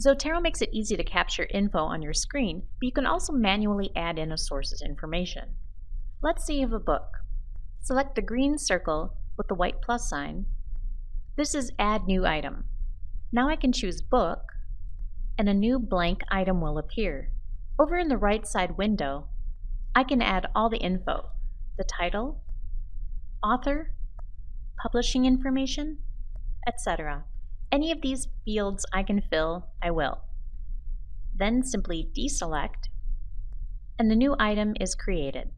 Zotero makes it easy to capture info on your screen, but you can also manually add in a source's information. Let's say you have a book. Select the green circle with the white plus sign. This is Add New Item. Now I can choose Book, and a new blank item will appear. Over in the right side window, I can add all the info, the title, author, publishing information, etc. Any of these fields I can fill, I will. Then simply deselect, and the new item is created.